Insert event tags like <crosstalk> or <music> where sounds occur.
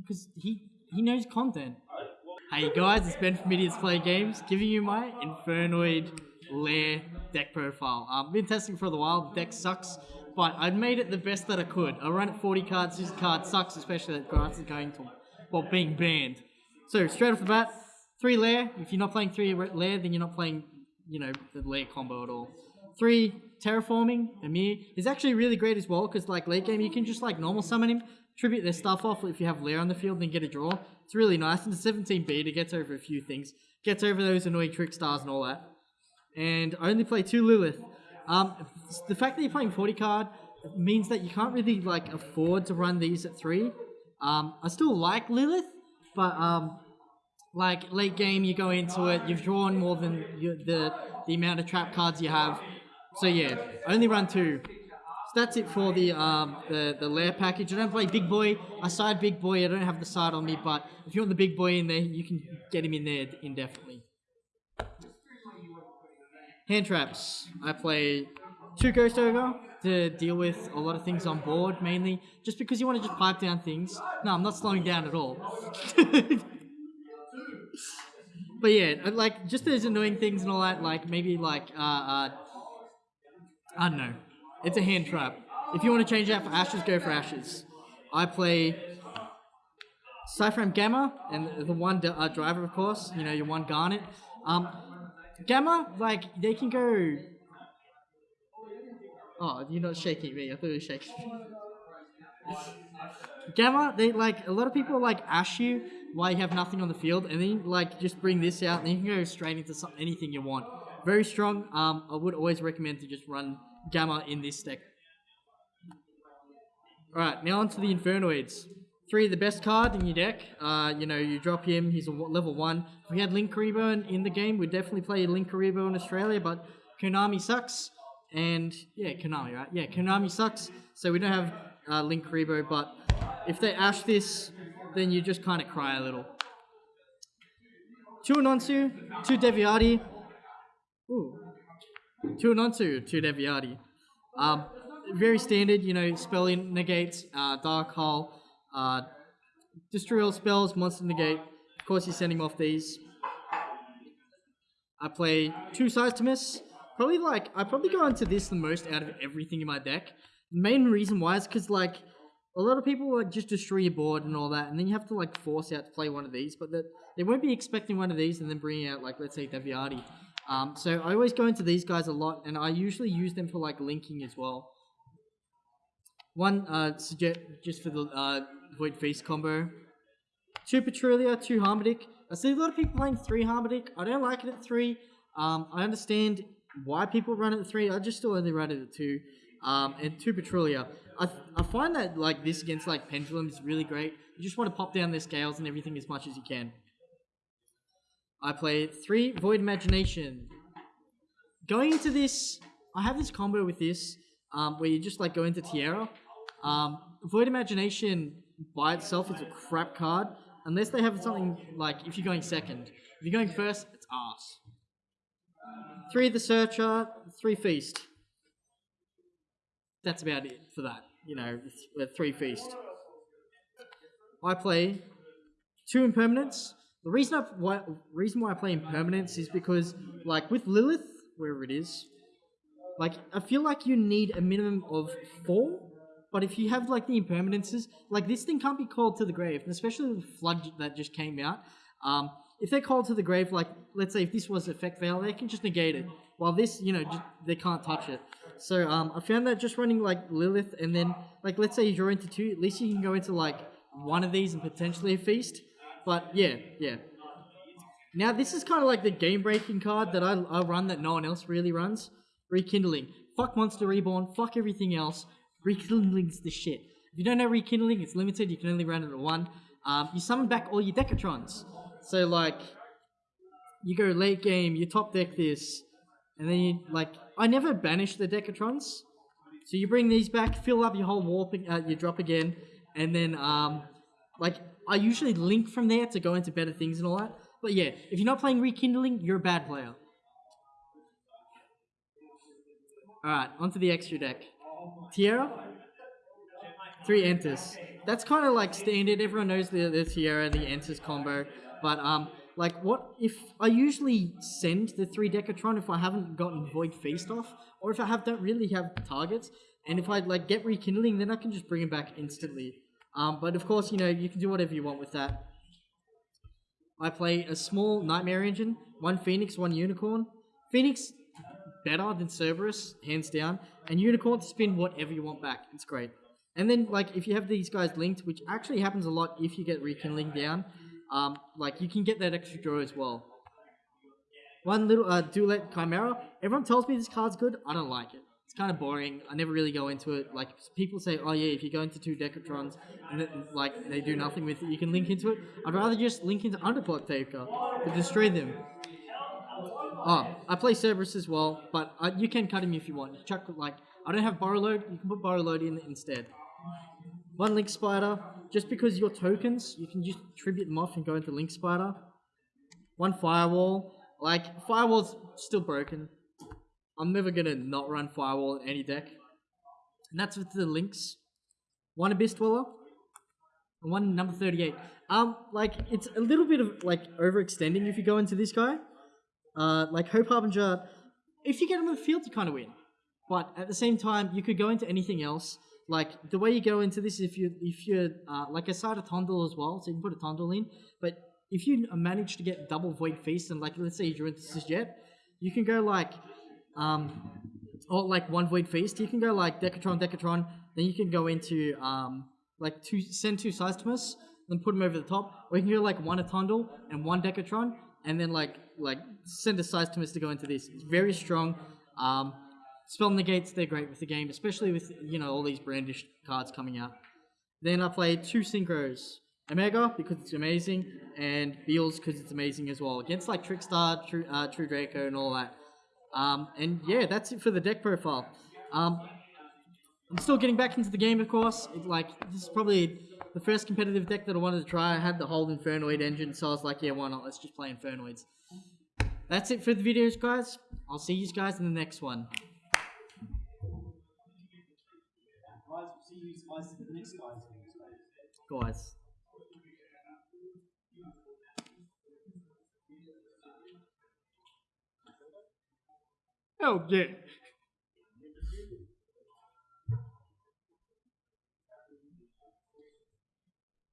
Because he he knows content. Hey guys, it's Ben from Idiots Play Games, giving you my Infernoid Lair deck profile. Uh, I've been testing for a while, the deck sucks, but I made it the best that I could. I run it 40 cards, this card sucks, especially that grass is going to, well, being banned. So, straight off the bat, 3 Lair, if you're not playing 3 Lair, then you're not playing, you know, the Lair combo at all. 3 Terraforming, Amir, is actually really great as well, because like late game, you can just like normal summon him, tribute their stuff off if you have Lair on the field, then get a draw. It's really nice. And the 17 beta gets over a few things. Gets over those annoying Trickstars and all that. And I only play two Lilith. Um, the fact that you're playing 40 card means that you can't really like afford to run these at three. Um, I still like Lilith, but um, like late game, you go into it, you've drawn more than you, the the amount of trap cards you have. So yeah, only run two So that's it for the um, the the lair package. I don't play big boy. I side big boy. I don't have the side on me, but if you want the big boy in there, you can get him in there indefinitely. Hand traps. I play two Ghost Ogre to deal with a lot of things on board, mainly just because you want to just pipe down things. No, I'm not slowing down at all. <laughs> but yeah, like just those annoying things and all that. Like maybe like uh, uh I don't know it's a hand trap. If you want to change that for Ashes, go for Ashes. I play PSY-Frame Gamma and the one uh, driver, of course. You know, your one Garnet. Um, Gamma, like, they can go... Oh, you're not shaking me. I thought you were shaking Gamma, they like a lot of people like ash you while you have nothing on the field, and then like just bring this out, and you can go straight into some, anything you want. Very strong. Um, I would always recommend to just run Gamma in this deck. Alright, now on to the Infernoids. Three, the best card in your deck. Uh, you know, you drop him, he's a level one. If we had Linkuriboh in, in the game, we'd definitely play Linkuriboh in Australia, but Konami sucks. And, yeah, Konami, right? Yeah, Konami sucks, so we don't have uh, Linkuriboh, but if they ash this, then you just kind of cry a little. Two Onuncu, two Devyaty. Ooh, Two Onuncu, two Devyaty. Um, very standard, you know, spelling negates, uh, Dark hole, uh, Destroy all spells, Monster negate. Of course, you're sending off these. I play two sides to miss. Probably like, I probably go into this the most out of everything in my deck. The main reason why is because like, a lot of people like just destroy your board and all that, and then you have to like force out to play one of these, but that they won't be expecting one of these and then bringing out like, let's say, Devyaty. Um, so I always go into these guys a lot, and I usually use them for like linking as well. One uh, suggest just for the uh, Void Feast combo. Two Patrulea, two Harmodic. I see a lot of people playing three Harmodic. I don't like it at three. Um, I understand why people run it at three. I just still only run it at two. Um, and two Patrulea. I, I find that like this against like Pendulum is really great. You just want to pop down their scales and everything as much as you can. I play three Void Imagination. Going into this, I have this combo with this, um, where you just like go into Tierra. Um, Void Imagination by itself is a crap card, unless they have something like if you're going second. If you're going first, it's ass. Three the Searcher, three Feast. That's about it for that. You know, three Feast. I play two Impermanence, the reason I why reason why I play impermanence is because like with Lilith, wherever it is, like I feel like you need a minimum of four. But if you have like the impermanences, like this thing can't be called to the grave, and especially the flood that just came out. Um, if they're called to the grave, like let's say if this was effect veil, they can just negate it. While this, you know, just, they can't touch it. So um, I found that just running like Lilith, and then like let's say you draw into two, at least you can go into like one of these and potentially a feast. But yeah, yeah. Now this is kind of like the game breaking card that I, I run that no one else really runs. Rekindling. Fuck Monster Reborn. Fuck everything else. Rekindling's the shit. If you don't know Rekindling, it's limited. You can only run it at one. Um, you summon back all your Decatrons. So like, you go late game, you top deck this, and then you like. I never banish the Decatrons. So you bring these back, fill up your whole warping, uh, your drop again, and then um, like I usually link from there to go into better things and all that. But yeah, if you're not playing Rekindling, you're a bad player. Alright, onto the extra deck. Tierra, three enters. that's kind of like standard. Everyone knows the the Tierra, the Enters combo, but um, like what if I usually send the three Decatron if I haven't gotten Void Feast off, or if I have don't really have targets, and if I like get rekindling, then I can just bring him back instantly. Um, but of course, you know you can do whatever you want with that. I play a small Knightmare engine, one Phoenix, one Unicorn. Phoenix better than Cerberus, hands down, and Unicorn to spin whatever you want back. It's great. And then like if you have these guys linked, which actually happens a lot if you get rekindling down, um, like you can get that extra draw as well. One little uh, Chimera. Everyone tells me this card's good. I don't like it. It's kind of boring. I never really go into it. Like people say, oh yeah, if you go into two Decatrons and like they do nothing with it, you can link into it. I'd rather just link into Underplot Taker to destroy them. Oh, I play Cerberus as well, but uh, you can cut him if you want. Chuck like I don't have Borreload. You can put Borreload in instead. One Link Spider, just because your tokens, you can just tribute them off and go into Link Spider. One Firewall, like Firewall's still broken. I'm never gonna not run Firewall in any deck. And that's with the links. One Abyss Dweller, and one number 38. Um, like, it's a little bit of, like, overextending if you go into this guy. Uh, like, Hope Harbinger, if you get him on the field, you kind of win. But at the same time, you could go into anything else. Like, the way you go into this, if you if you're, uh, like, a side of Tondel as well, so you can put a Tondel in, but if you manage to get double Void Feast, and, like, let's say you drew into this jet, you can go, like, um, or like one Void Feast, you can go like Decatron, Decatron, then you can go into um, like two, send two Seitsemas, then put them over the top, or you can go like one Attondel and one Decatron, and then like like send a Seitsemas to go into this. It's very strong. Um, spell negates, they're great with the game, especially with you know all these brandished cards coming out. Then I played two Synchros. Omega because it's amazing, and Beals because it's amazing as well. Against like Trickstar, True, uh, True Draco, and all that. Um, and yeah, that's it for the deck profile. Um, I'm still getting back into the game, of course. It, like this is probably the first competitive deck that I wanted to try. I had the whole Infernoid engine, so I was like, yeah, why not? Let's just play Infernoids. That's it for the videos, guys. I'll see you guys in the next one. Guys, see you guys in the next guys. Guys. Oh, yeah.